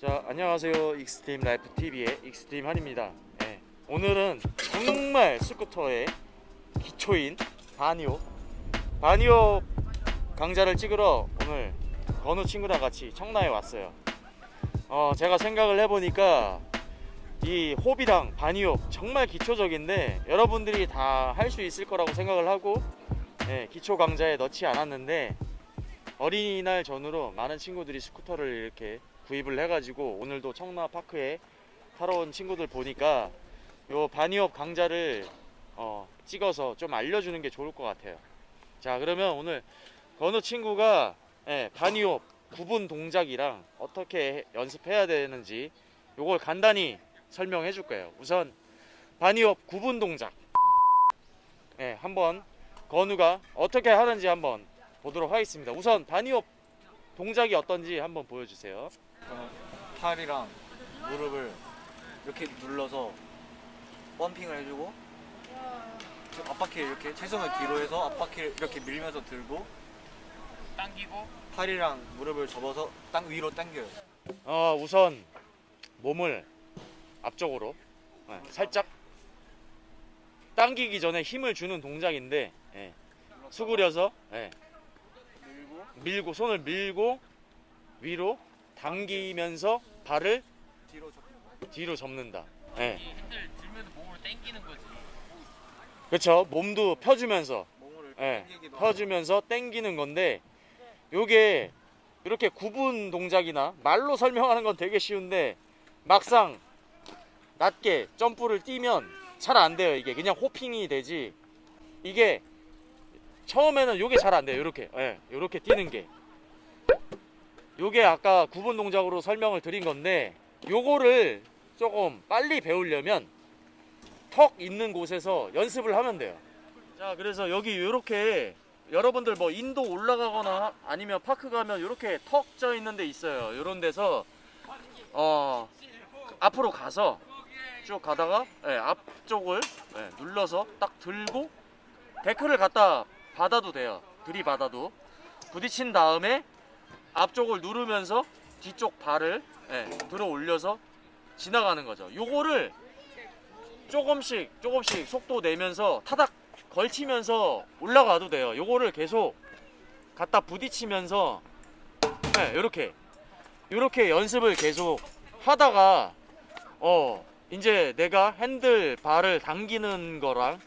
자 안녕하세요 익스트림 라이프 TV의 익스트림 한입니다. 네, 오늘은 정말 스쿠터의 기초인 bunny hop bunny hop 강좌를 찍으러 오늘 건우 친구랑 같이 청라에 왔어요. 어 제가 생각을 해보니까 이 hop이랑 bunny hop 정말 기초적인데 여러분들이 다 할 수 있을 거라고 생각을 하고 예, 기초 강좌에 넣지 않았는데 어린이날 전후로 많은 친구들이 스쿠터를 이렇게 구입을 해가지고 오늘도 청라파크에 타러 온 친구들 보니까 요 bunny hop 강좌를 어, 찍어서 좀 알려주는 게 좋을 것 같아요. 자 그러면 오늘 건우 친구가 예, bunny hop 구분 동작이랑 어떻게 연습해야 되는지 요걸 간단히 설명해 줄 거예요. 우선 bunny hop 구분 동작 예, 한번 건우가 어떻게 하는지 한번 보도록 하겠습니다. 우선 바니업 동작이 어떤지 한번 보여주세요. 어, 팔이랑 무릎을 이렇게 눌러서 펌핑을 해주고 앞바퀴 이렇게 체중을 뒤로 해서 앞바퀴를 이렇게 밀면서 들고 당기고 팔이랑 무릎을 접어서 땅 위로 당겨요. 어, 우선 몸을 앞쪽으로 예, 살짝 당기기 전에 힘을 주는 동작인데 예, 수그려서 예, 밀고 밀고 손을 밀고 위로 당기면서 발을 뒤로 접고 뒤로 접는다. 예, 이 핸들 들면서 몸을 당기는 거지. 그렇죠. 몸도 펴주면서 하고 펴주면서 당기는 건데 요게 이렇게 구분 동작이나 말로 설명하는 건 되게 쉬운데 막상 낮게 점프를 뛰면 잘 안 돼요 이게 그냥 호핑이 되지 이게 처음에는 요게 잘 안 돼요 요렇게 예, 요렇게 뛰는 게 요게 아까 구분 동작으로 설명을 드린 건데 요거를 조금 빨리 배우려면 턱 있는 곳에서 연습을 하면 돼요. 자 그래서 여기 이렇게 여러분들 뭐 인도 올라가거나 아니면 파크 가면 이렇게 턱 져 있는 데 있어요. 이런 데서 어 앞으로 가서 쭉 가다가 예, 앞쪽을 예, 눌러서 딱 들고 데크를 갖다 받아도 돼요. 들이받아도. 부딪힌 다음에 앞쪽을 누르면서 뒤쪽 발을 예, 들어 올려서 지나가는 거죠 요거를 조금씩 조금씩 속도 내면서 타닥 걸치면서 올라가도 돼요. 요거를 계속 갖다 부딪히면서 네, 요렇게 요렇게 연습을 계속 하다가 어 이제 내가 핸들 발을 당기는 거랑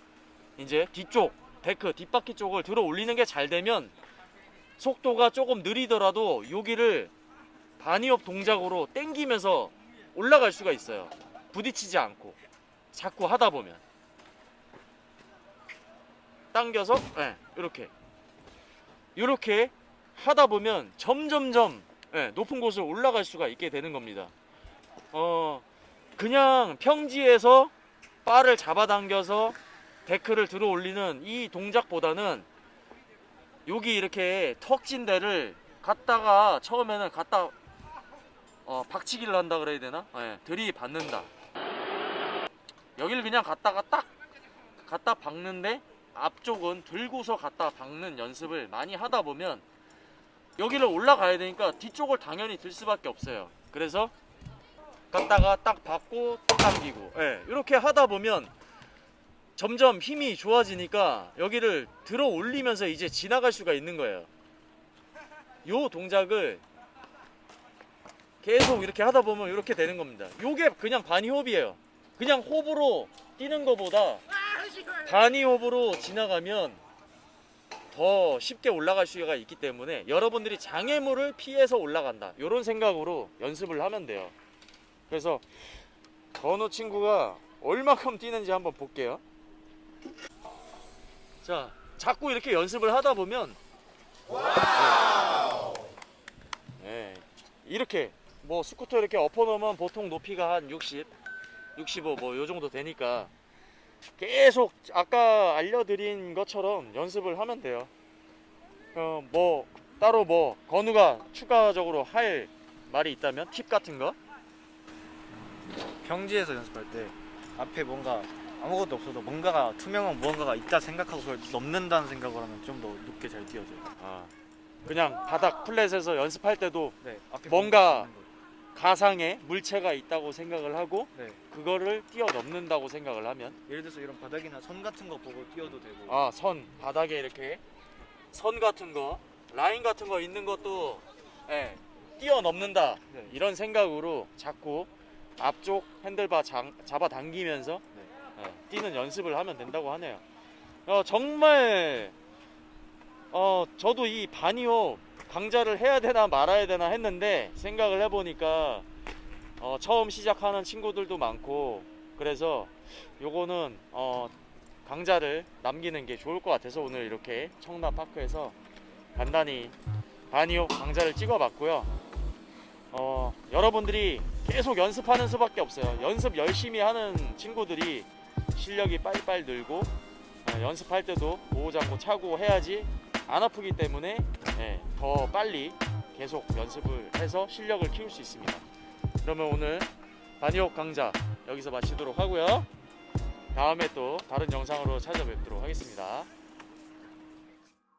이제 뒤쪽 데크 뒷바퀴 쪽을 들어 올리는 게 잘 되면 속도가 조금 느리더라도 여기를 바니업 동작으로 당기면서 올라갈 수가 있어요. 부딪히지 않고 자꾸 하다 보면 당겨서 예, 이렇게 이렇게 하다 보면 점점점 예, 높은 곳을 올라갈 수가 있게 되는 겁니다. 어 그냥 평지에서 바를 잡아당겨서 데크를 들어 올리는 이 동작보다는 여기 이렇게 턱진 데를 갖다가 처음에는 갖다 어, 박치기를 한다 그래야 되나? 예, 들이받는다. 여기를 그냥 갖다가 딱 갖다 박는데 앞쪽은 들고서 갖다 박는 연습을 많이 하다 보면 여기를 올라가야 되니까 뒤쪽을 당연히 들 수밖에 없어요. 그래서 갖다가 딱 박고 또 당기고 예, 이렇게 하다 보면 점점 힘이 좋아지니까 여기를 들어 올리면서 이제 지나갈 수가 있는 거예요. 요 동작을 계속 이렇게 하다 보면 이렇게 되는 겁니다. 요게 그냥 바니호흡이에요. 그냥 호흡으로 뛰는 것보다 바니호흡으로 지나가면 더 쉽게 올라갈 수가 있기 때문에 여러분들이 장애물을 피해서 올라간다. 이런 생각으로 연습을 하면 돼요. 그래서 건우 친구가 얼마큼 뛰는지 한번 볼게요. 자, 자꾸 이렇게 연습을 하다 보면 네. 네, 이렇게 뭐 스쿠터 이렇게 엎어놓으면 보통 높이가 한 60, 65 뭐 요 정도 되니까 계속 아까 알려드린 것처럼 연습을 하면 돼요. 어, 뭐 따로 뭐 건우가 추가적으로 할 말이 있다면 팁 같은 거? 평지에서 연습할 때 앞에 뭔가 아무것도 없어도 뭔가가 투명한 무언가가 있다 생각하고 그걸 넘는다는 생각을 하면 좀 더 높게 잘 뛰어져요. 아, 그냥 바닥 플랫에서 연습할 때도 네, 뭔가. 가상의 물체가 있다고 생각을 하고 네. 그거를 뛰어넘는다고 생각을 하면 예를 들어서 이런 바닥이나 선 같은 거 보고 뛰어도 되고. 아 선 바닥에 이렇게 선 같은 거 라인 같은 거 있는 것도 예, 뛰어넘는다 네. 이런 생각으로 자꾸 앞쪽 핸들바 장- 잡아 당기면서 네. 예, 뛰는 연습을 하면 된다고 하네요. 어, 정말 어, 저도 이 바니오 강좌를 해야 되나 말아야 되나 했는데 생각을 해보니까 어, 처음 시작하는 친구들도 많고 그래서 요거는 어, 강좌를 남기는 게 좋을 것 같아서 오늘 이렇게 청라파크에서 간단히 바니오 강좌를 찍어봤고요. 어, 여러분들이 계속 연습하는 수밖에 없어요. 연습 열심히 하는 친구들이 실력이 빨리빨리 늘고 어, 연습할 때도 보호장구 차고 해야지 안 아프기 때문에 예, 더 빨리 계속 연습을 해서 실력을 키울 수 있습니다. 그러면 오늘 바니옥 강좌 여기서 마치도록 하고요. 다음에 또 다른 영상으로 찾아뵙도록 하겠습니다.